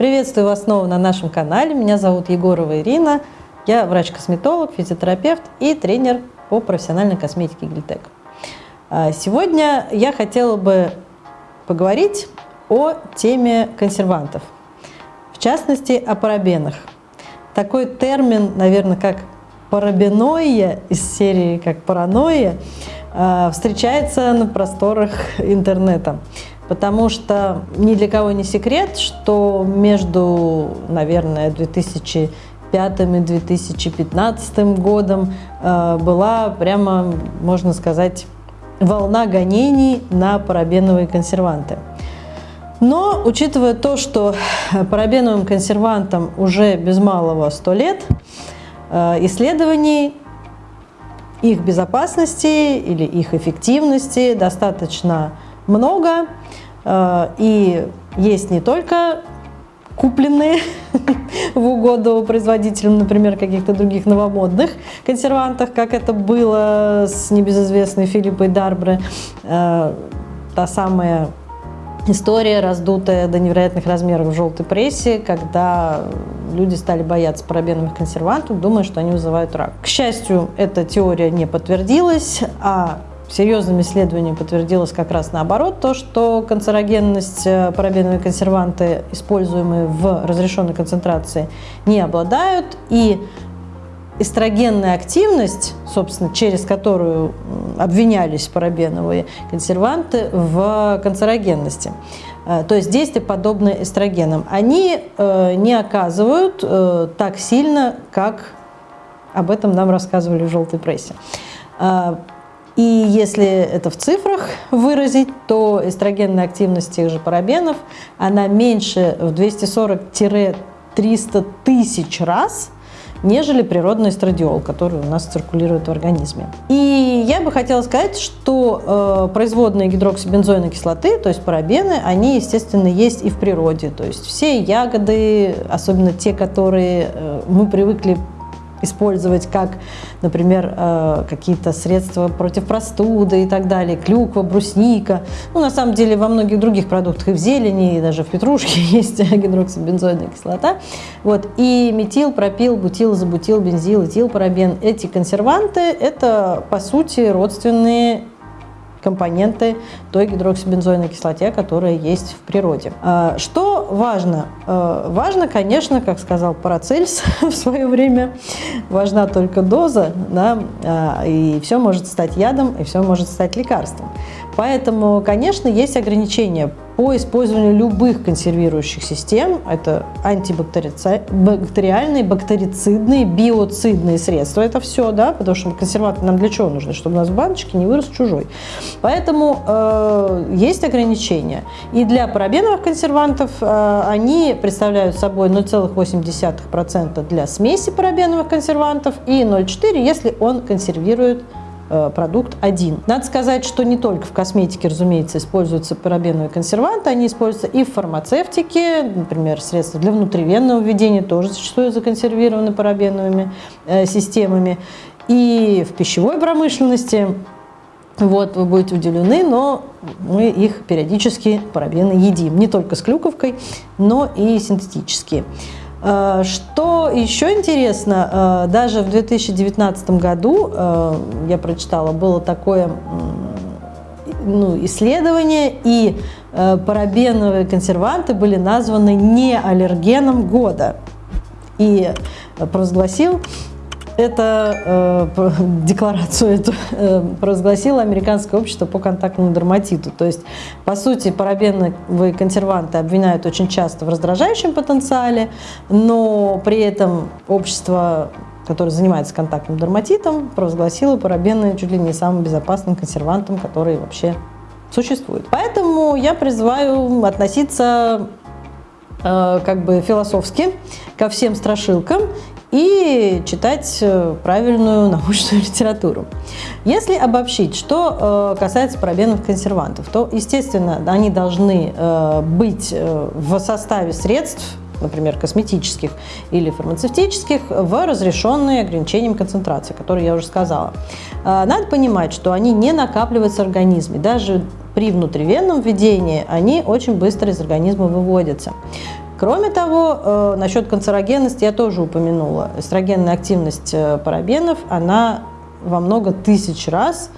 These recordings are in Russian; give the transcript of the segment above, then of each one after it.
Приветствую вас снова на нашем канале. Меня зовут Егорова Ирина. Я врач-косметолог, физиотерапевт и тренер по профессиональной косметике Гильтек. А, сегодня я хотела бы поговорить о теме консервантов, в частности о парабенах. Такой термин, наверное, как парабеноия из серии как паранойя, а, встречается на просторах интернета потому что ни для кого не секрет, что между, наверное, 2005 и 2015 годом э, была прямо, можно сказать, волна гонений на парабеновые консерванты. Но, учитывая то, что парабеновым консервантам уже без малого 100 лет, э, исследований их безопасности или их эффективности достаточно много. Э, и есть не только купленные в угоду производителям, например, каких-то других новомодных консервантах, как это было с небезызвестной Филиппой Дарбре, э, та самая история, раздутая до невероятных размеров в желтой прессе, когда люди стали бояться парабеновых консервантов, думая, что они вызывают рак. К счастью, эта теория не подтвердилась, а серьезным исследованием подтвердилось как раз наоборот, то, что канцерогенность э, парабеновые консерванты, используемые в разрешенной концентрации, не обладают, и эстрогенная активность, собственно, через которую обвинялись парабеновые консерванты в канцерогенности, э, то есть действия, подобные эстрогенам, они э, не оказывают так сильно, как об этом нам рассказывали в желтой прессе. И если это в цифрах выразить, то эстрогенная активность тех же парабенов, она меньше в 240-300 тысяч раз, нежели природный эстрадиол, который у нас циркулирует в организме. И я бы хотела сказать, что э, производные гидроксибензойной кислоты, то есть парабены, они, естественно, есть и в природе. То есть все ягоды, особенно те, которые э, мы привыкли использовать как, например, э, какие-то средства против простуды и так далее, клюква, брусника. Ну, на самом деле, во многих других продуктах и в зелени, и даже в петрушке есть гидроксибензойная кислота. Вот. И метил, пропил, бутил, забутил, бензил, этил, парабен. Эти консерванты – это, по сути, родственные компоненты той гидроксибензойной кислоте, которая есть в природе. А, что важно? А, важно, конечно, как сказал Парацельс в свое время, важна только доза, да, а, и все может стать ядом, и все может стать лекарством. Поэтому, конечно, есть ограничения по использованию любых консервирующих систем. Это антибактериальные, бактерицидные, биоцидные средства. Это все, да, потому что консерванты нам для чего нужны? Чтобы у нас в баночке не вырос чужой. Поэтому э, есть ограничения. И для парабеновых консервантов э, они представляют собой 0,8% для смеси парабеновых консервантов и 0,4, если он консервирует продукт один. Надо сказать, что не только в косметике, разумеется, используются парабеновые консерванты, они используются и в фармацевтике, например, средства для внутривенного введения тоже зачастую законсервированы парабеновыми э, системами, и в пищевой промышленности. Вот, вы будете удивлены, но мы их периодически парабены едим. Не только с клюковкой, но и синтетические. Э, что еще интересно, э, даже в 2019 году, э, я прочитала, было такое ну, исследование, и парабеновые консерванты были названы не аллергеном года. И провозгласил это э, декларацию эту э, провозгласило Американское общество по контактному дерматиту. То есть, по сути, парабеновые консерванты обвиняют очень часто в раздражающем потенциале, но при этом общество которое занимается контактным дерматитом, провозгласило парабены чуть ли не самым безопасным консервантом, который вообще существует. Поэтому я призываю относиться э, как бы философски ко всем страшилкам и читать э, правильную научную литературу. Если обобщить, что э, касается парабенов консервантов, то, естественно, они должны э, быть в составе средств, например, косметических или фармацевтических, в разрешенные ограничением концентрации, которые я уже сказала. Надо понимать, что они не накапливаются в организме. Даже при внутривенном введении они очень быстро из организма выводятся. Кроме того, насчет канцерогенности я тоже упомянула. Эстрогенная активность парабенов, она во много тысяч раз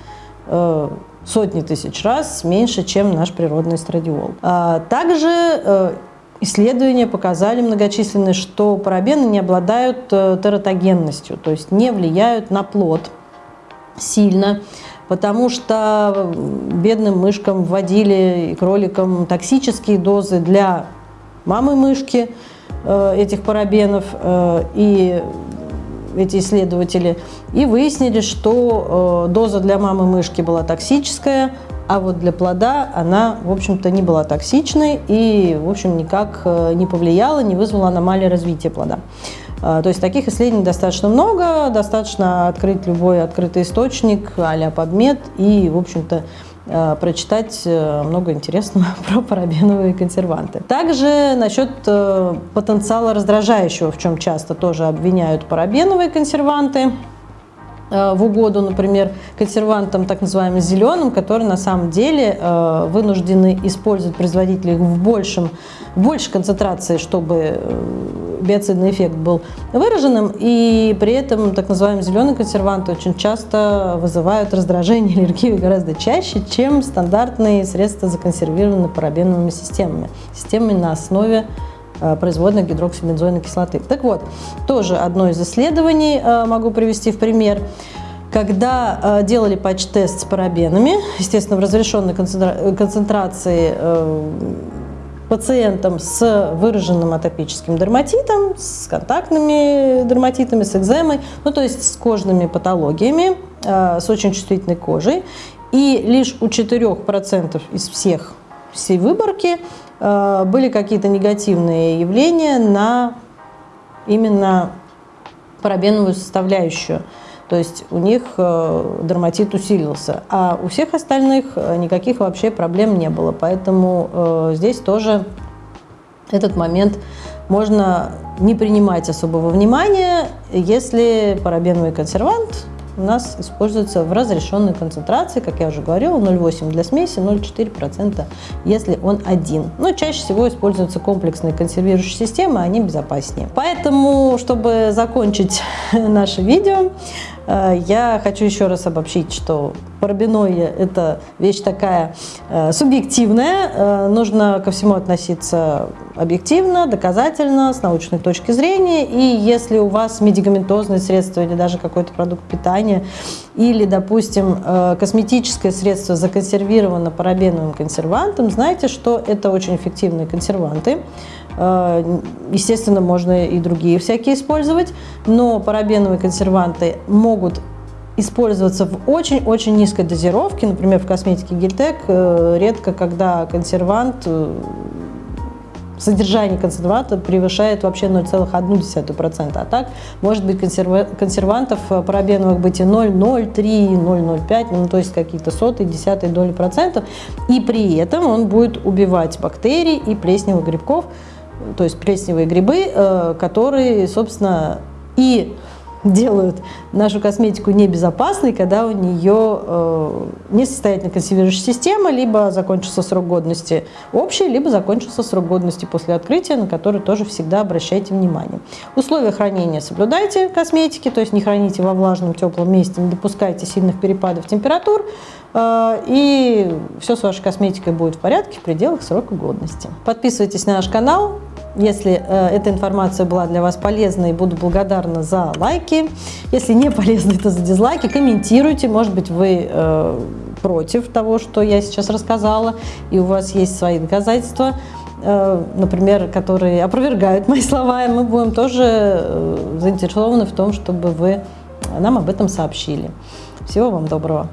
сотни тысяч раз меньше, чем наш природный эстрадиол. А, также Исследования показали многочисленные, что парабены не обладают э, тератогенностью, то есть не влияют на плод сильно, потому что бедным мышкам вводили и кроликам токсические дозы для мамы мышки э, этих парабенов, э, и эти исследователи, и выяснили, что доза для мамы мышки была токсическая, а вот для плода она, в общем-то, не была токсичной и, в общем, никак э, не повлияла, не вызвала аномалии развития плода. То есть таких исследований достаточно много, достаточно открыть любой открытый источник а-ля PubMed и, в общем-то, э, прочитать э, много интересного про парабеновые консерванты. Также насчет потенциала раздражающего, в чем часто тоже обвиняют парабеновые консерванты. Э, в угоду, например, консервантам так называемым зеленым, которые на самом деле э, вынуждены использовать производители в, большем, в большей концентрации, чтобы э, биоцидный эффект был выраженным, и при этом так называемые зеленые консерванты очень часто вызывают раздражение, аллергию гораздо чаще, чем стандартные средства законсервированные парабеновыми системами, системами на основе Э, производной гидроксибензойной кислоты. Так вот, тоже одно из исследований э, могу привести в пример. Когда э, делали патч-тест с парабенами, естественно, в разрешенной концентрации пациентам с выраженным атопическим дерматитом, с контактными дерматитами, с экземой, ну то есть с кожными патологиями, с очень чувствительной кожей. И лишь у 4% из всех всей выборки были какие-то негативные явления на именно парабеновую составляющую. То есть у них э, дерматит усилился, а у всех остальных э, никаких вообще проблем не было. Поэтому здесь тоже этот момент можно не принимать особого внимания, если парабеновый консервант у нас используется в разрешенной концентрации, как я уже говорила, 0,8 для смеси, 0,4% если он один. Но чаще всего используются комплексные консервирующие системы, они безопаснее. Поэтому, чтобы закончить наше видео, я хочу еще раз обобщить, что парабиноия – это вещь такая э, субъективная, э, нужно ко всему относиться объективно, доказательно, с научной точки зрения. И если у вас медикаментозное средство или даже какой-то продукт питания, или, допустим, косметическое средство законсервировано парабеновым консервантом, знайте, что это очень эффективные консерванты. Э, естественно, можно и другие всякие использовать, но парабеновые консерванты могут использоваться в очень-очень низкой дозировке. Например, в косметике Гильтек э, редко, когда консервант, э, содержание консерванта превышает вообще 0,1%. А так, может быть, консервантов парабеновых быть и 0,03, 0,05, ну, то есть какие-то сотые, десятые доли процентов. И при этом он будет убивать бактерии и плесневых грибков, то есть плесневые грибы, э, которые, собственно, и делают нашу косметику небезопасной, когда у нее э, несостоятельная консервирующая система, либо закончился срок годности общий, либо закончился срок годности после открытия, на который тоже всегда обращайте внимание. Условия хранения соблюдайте косметики, то есть не храните во влажном теплом месте, не допускайте сильных перепадов температур, э, и все с вашей косметикой будет в порядке в пределах срока годности. Подписывайтесь на наш канал, если э, эта информация была для вас полезной, буду благодарна за лайки. Если не полезной, то за дизлайки. Комментируйте, может быть, вы э, против того, что я сейчас рассказала, и у вас есть свои доказательства, э, например, которые опровергают мои слова, и мы будем тоже э, заинтересованы в том, чтобы вы нам об этом сообщили. Всего вам доброго!